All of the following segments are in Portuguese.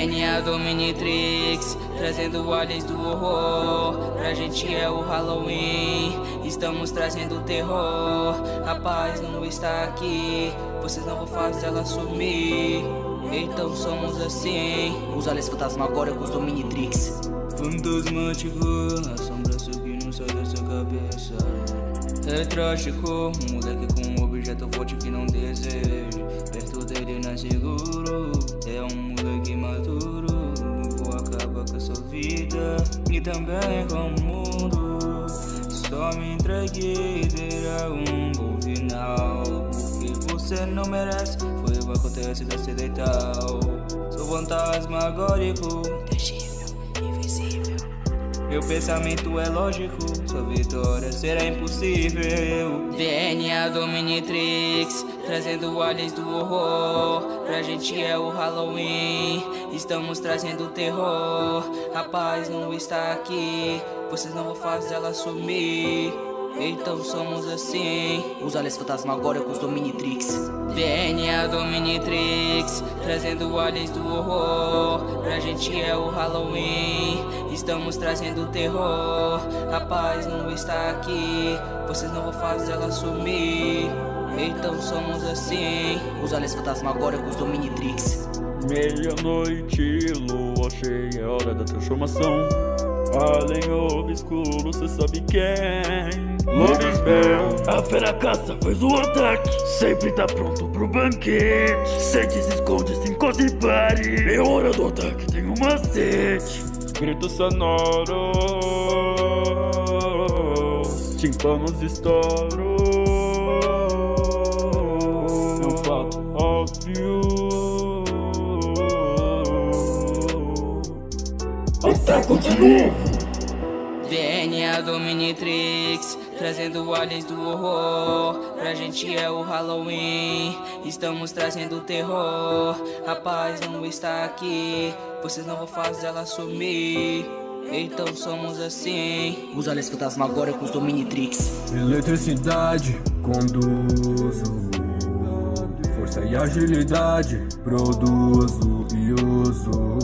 DNA Dominitrix, trazendo aliens do horror. Pra gente é o Halloween, estamos trazendo terror. A paz não está aqui, vocês não vão fazer ela sumir. Então somos assim. Os aliens fantasmagóricos Dominitrix. Fantasmático, assombração que não sai dessa cabeça. É trágico, um moleque com um objeto forte que não deseja. Perto dele não é seguro, é um moleque maduro. Vou acabar com a sua vida e também com o mundo. Só me entregue e terá um bom final. Porque você não merece, foi o que acontece da acidental. Sou fantasmagórico, terrível, invisível. Meu pensamento é lógico, sua vitória será impossível. DNA Dominitrix, trazendo aliens do horror. Pra gente é o Halloween, estamos trazendo terror. A paz não está aqui, vocês não vão fazer ela sumir. Então somos assim. Os aliens fantasmagóricos Dominitrix. DNA Dominitrix, trazendo aliens do horror. Pra gente é o Halloween, estamos trazendo terror. A paz não está aqui, vocês não vão fazer ela sumir. Então somos assim. Os aliens fantasmagóricos Dominitrix. Meia-noite, lua cheia, hora da transformação. Além obscuro, cê sabe quem? Lobisbel A fera caça faz o ataque Sempre tá pronto pro banquete Sente, se esconde, se encosta e pare É hora do ataque, tem um macete Gritos sonoros Tímpanos estouram É um fato óbvio. Ataco de novo. DNA Dominitrix, trazendo aliens do horror. Pra gente é o Halloween, estamos trazendo terror. A paz não está aqui, vocês não vão fazer ela sumir. Então somos assim. Os aliens fantasmagóricos Dominitrix. Eletricidade, conduzo. Força e agilidade, produzo e uso.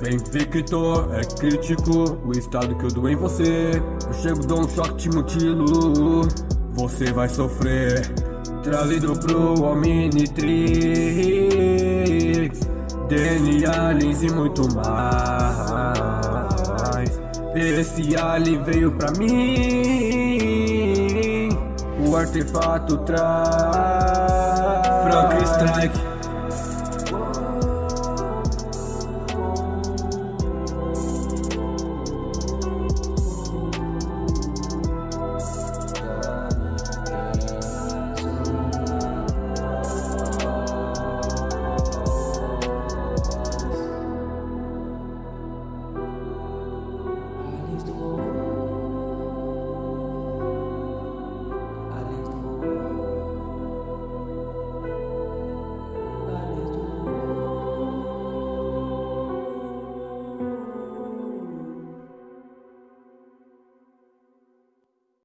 Benfeitor é crítico, o estado que eu dou em você. Eu chego, dou um choque, te mutilo. Você vai sofrer. Trazido pro Omnitrix. DNA, aliens e muito mais. Esse alien veio pra mim. O artefato traz. Frank Strike.